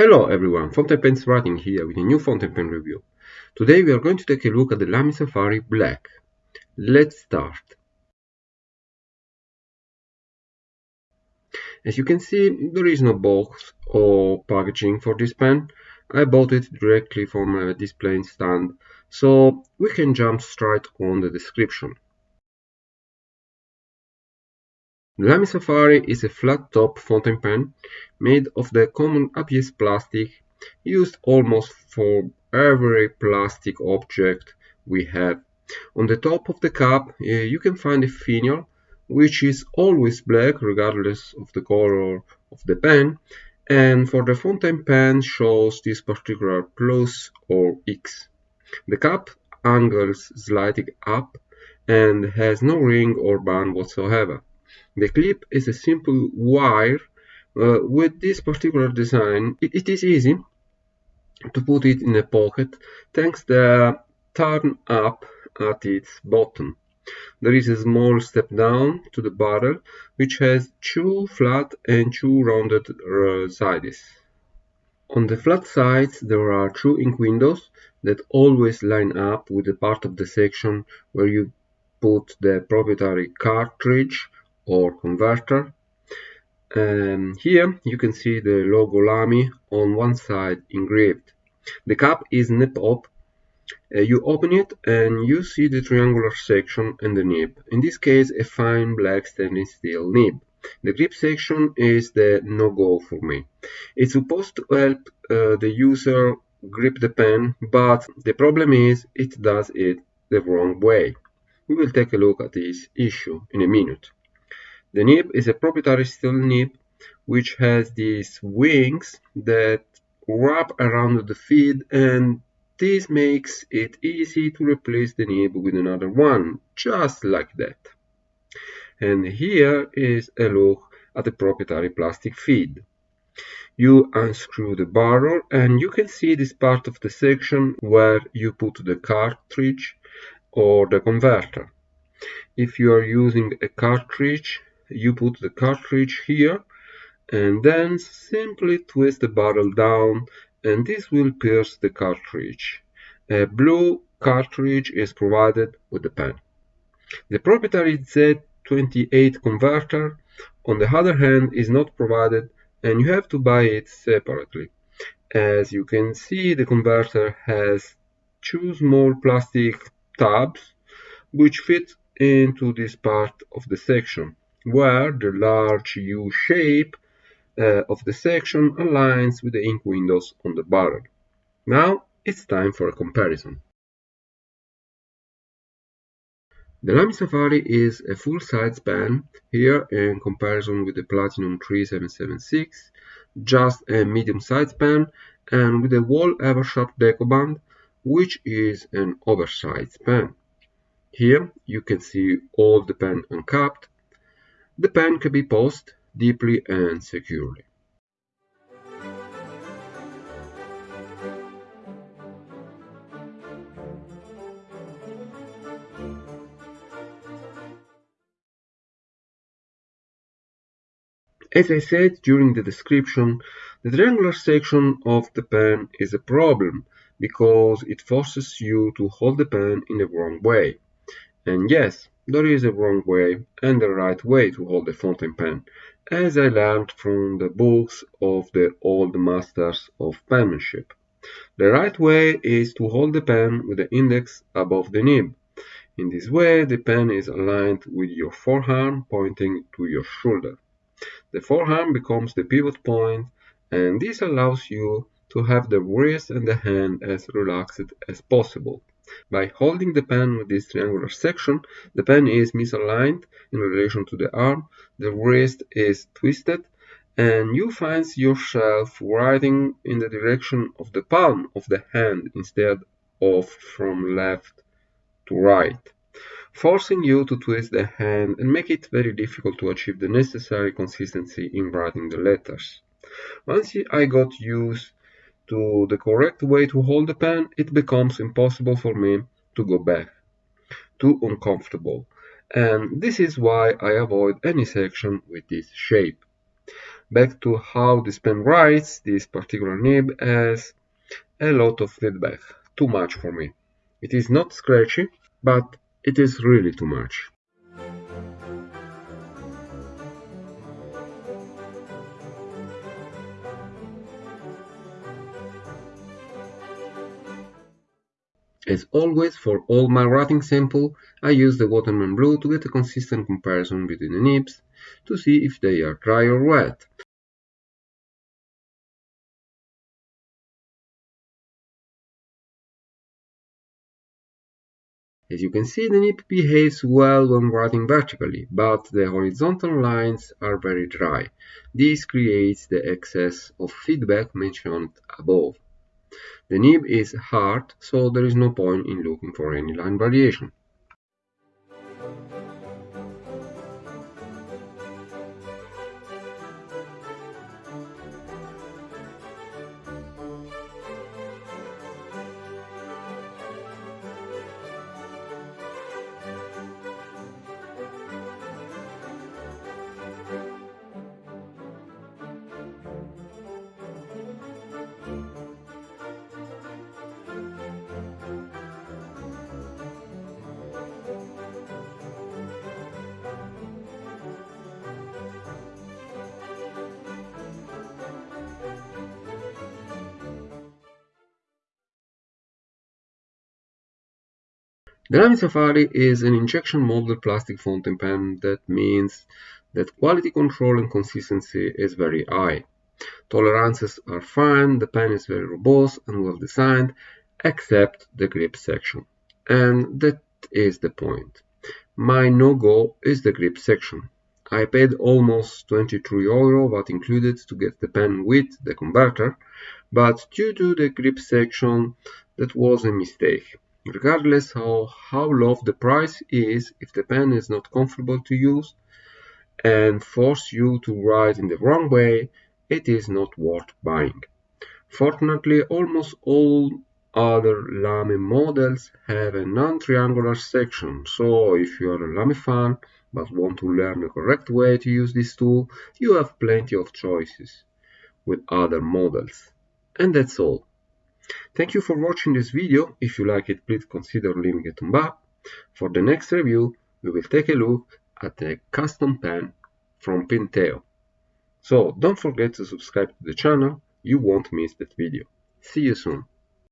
Hello everyone, Fountain Pens Writing here with a new fountain pen review. Today we are going to take a look at the Lamy Safari Black. Let's start. As you can see, there is no box or packaging for this pen. I bought it directly from a display stand, so we can jump straight on the description. Lamy Safari is a flat-top fountain pen made of the common ABS plastic used almost for every plastic object we have. On the top of the cap uh, you can find a finial which is always black regardless of the color of the pen and for the fountain pen shows this particular plus or X. The cap angles slightly up and has no ring or band whatsoever. The clip is a simple wire. Uh, with this particular design, it, it is easy to put it in a pocket thanks the turn up at its bottom. There is a small step down to the barrel which has two flat and two rounded uh, sides. On the flat sides there are two ink windows that always line up with the part of the section where you put the proprietary cartridge or converter. Um, here you can see the logo Lamy on one side engraved. The cap is nip up. Uh, you open it and you see the triangular section and the nib. In this case a fine black stainless steel nib. The grip section is the no-go for me. It's supposed to help uh, the user grip the pen, but the problem is it does it the wrong way. We will take a look at this issue in a minute. The nib is a proprietary steel nib which has these wings that wrap around the feed and this makes it easy to replace the nib with another one, just like that. And here is a look at the proprietary plastic feed. You unscrew the barrel and you can see this part of the section where you put the cartridge or the converter. If you are using a cartridge, you put the cartridge here and then simply twist the barrel down and this will pierce the cartridge. A blue cartridge is provided with the pen. The proprietary Z28 converter on the other hand is not provided and you have to buy it separately. As you can see the converter has two small plastic tabs which fit into this part of the section where the large U shape uh, of the section aligns with the ink windows on the barrel. Now it's time for a comparison. The Lamy Safari is a full-size pen, here in comparison with the Platinum 3776, just a medium-sized pen and with a Wahl Eversharp Decoband, which is an oversized pen. Here you can see all the pen uncapped the pen can be posed deeply and securely. As I said during the description, the triangular section of the pen is a problem because it forces you to hold the pen in the wrong way. And yes, there is a wrong way and a right way to hold a fountain pen, as I learned from the books of the old masters of penmanship. The right way is to hold the pen with the index above the nib. In this way, the pen is aligned with your forearm pointing to your shoulder. The forearm becomes the pivot point, and this allows you to have the wrist and the hand as relaxed as possible. By holding the pen with this triangular section, the pen is misaligned in relation to the arm, the wrist is twisted, and you find yourself writing in the direction of the palm of the hand instead of from left to right, forcing you to twist the hand and make it very difficult to achieve the necessary consistency in writing the letters. Once I got used to the correct way to hold the pen, it becomes impossible for me to go back. Too uncomfortable. And this is why I avoid any section with this shape. Back to how this pen writes, this particular nib has a lot of feedback, too much for me. It is not scratchy, but it is really too much. As always, for all my writing sample, I use the Waterman Blue to get a consistent comparison between the nibs to see if they are dry or wet. As you can see, the nib behaves well when writing vertically, but the horizontal lines are very dry. This creates the excess of feedback mentioned above. The nib is hard, so there is no point in looking for any line variation. Lamy Safari is an injection molded plastic fountain pen that means that quality control and consistency is very high. Tolerances are fine, the pen is very robust and well designed, except the grip section. And that is the point. My no-go is the grip section. I paid almost 23 euro what included to get the pen with the converter, but due to the grip section that was a mistake. Regardless of how low the price is, if the pen is not comfortable to use and force you to write in the wrong way, it is not worth buying. Fortunately, almost all other Lamy models have a non-triangular section, so if you are a Lamy fan but want to learn the correct way to use this tool, you have plenty of choices with other models. And that's all. Thank you for watching this video. If you like it, please consider leaving a thumb up. For the next review, we will take a look at a custom pen from Pinteo. So don't forget to subscribe to the channel, you won't miss that video. See you soon.